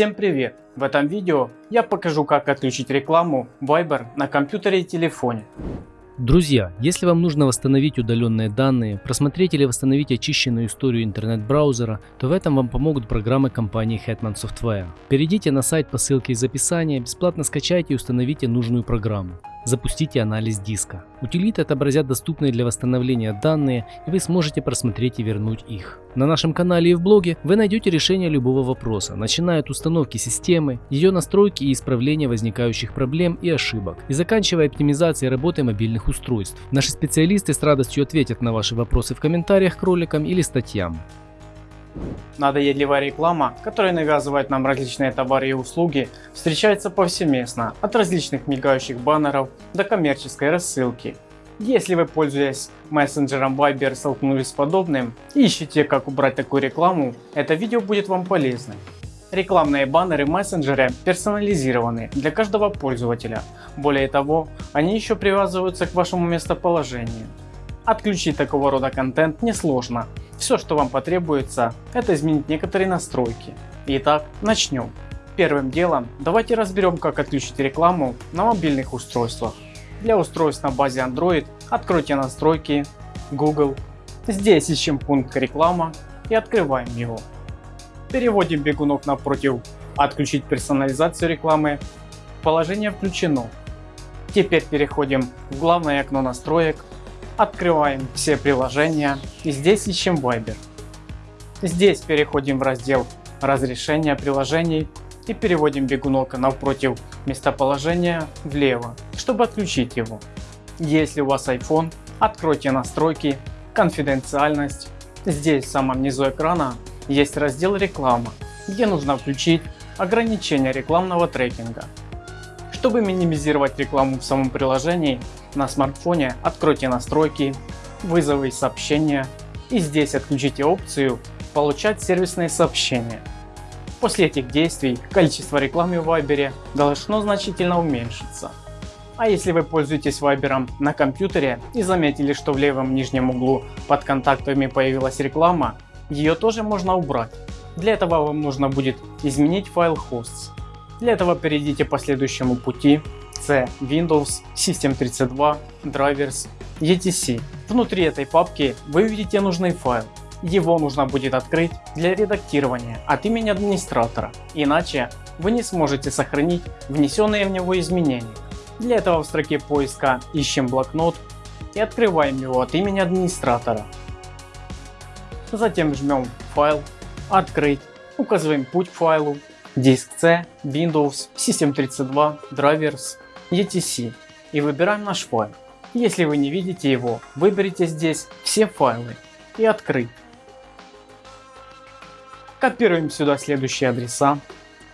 Всем привет! В этом видео я покажу как отключить рекламу Viber на компьютере и телефоне. Друзья, если вам нужно восстановить удаленные данные, просмотреть или восстановить очищенную историю интернет-браузера, то в этом вам помогут программы компании Hetman Software. Перейдите на сайт по ссылке из описания, бесплатно скачайте и установите нужную программу. Запустите анализ диска. Утилиты отобразят доступные для восстановления данные и вы сможете просмотреть и вернуть их. На нашем канале и в блоге вы найдете решение любого вопроса, начиная от установки системы, ее настройки и исправления возникающих проблем и ошибок, и заканчивая оптимизацией работы мобильных устройств. Наши специалисты с радостью ответят на ваши вопросы в комментариях к роликам или статьям. Надоедливая реклама, которая навязывает нам различные товары и услуги, встречается повсеместно, от различных мигающих баннеров до коммерческой рассылки. Если вы, пользуясь мессенджером Viber, столкнулись с подобным и ищете как убрать такую рекламу, это видео будет вам полезным. Рекламные баннеры в мессенджере персонализированы для каждого пользователя. Более того, они еще привязываются к вашему местоположению. Отключить такого рода контент несложно. Все, что вам потребуется, это изменить некоторые настройки. Итак, начнем. Первым делом давайте разберем как отключить рекламу на мобильных устройствах. Для устройств на базе Android откройте настройки Google. Здесь ищем пункт реклама и открываем его. Переводим бегунок напротив отключить персонализацию рекламы. Положение включено. Теперь переходим в главное окно настроек Открываем все приложения и здесь ищем Viber. Здесь переходим в раздел разрешения приложений и переводим бегунок напротив местоположения влево, чтобы отключить его. Если у вас iPhone, откройте настройки, конфиденциальность. Здесь в самом низу экрана есть раздел реклама, где нужно включить ограничение рекламного трекинга. Чтобы минимизировать рекламу в самом приложении, на смартфоне откройте настройки, вызовы и сообщения и здесь отключите опцию получать сервисные сообщения. После этих действий количество рекламы в Viber должно значительно уменьшиться. А если вы пользуетесь Viber на компьютере и заметили, что в левом нижнем углу под контактами появилась реклама, ее тоже можно убрать. Для этого вам нужно будет изменить файл hosts. Для этого перейдите по следующему пути C, Windows, System32, Drivers, etc. Внутри этой папки вы увидите нужный файл. Его нужно будет открыть для редактирования от имени администратора, иначе вы не сможете сохранить внесенные в него изменения. Для этого в строке поиска ищем блокнот и открываем его от имени администратора. Затем жмем файл, открыть, указываем путь к файлу диск C, Windows, System32, Drivers, etc и выбираем наш файл. Если вы не видите его, выберите здесь все файлы и открыть. Копируем сюда следующие адреса.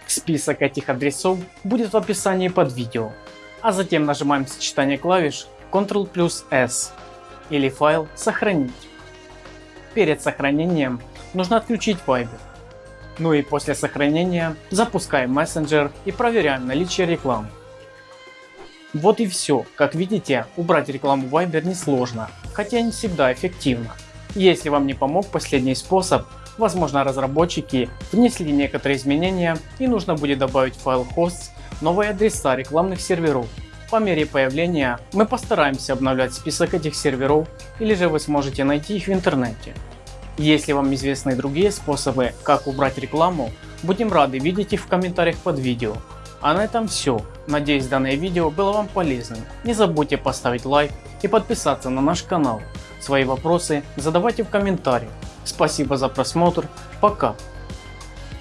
Список этих адресов будет в описании под видео. А затем нажимаем сочетание клавиш Ctrl плюс S или файл сохранить. Перед сохранением нужно отключить Viber. Ну и после сохранения запускаем мессенджер и проверяем наличие рекламы. Вот и все. Как видите, убрать рекламу Viber несложно, хотя не всегда эффективно. Если вам не помог последний способ, возможно разработчики внесли некоторые изменения и нужно будет добавить файл hosts новые адреса рекламных серверов. По мере появления мы постараемся обновлять список этих серверов или же вы сможете найти их в интернете. Если вам известны другие способы, как убрать рекламу, будем рады видеть их в комментариях под видео. А на этом все. Надеюсь данное видео было вам полезным. Не забудьте поставить лайк и подписаться на наш канал. Свои вопросы задавайте в комментариях. Спасибо за просмотр. Пока.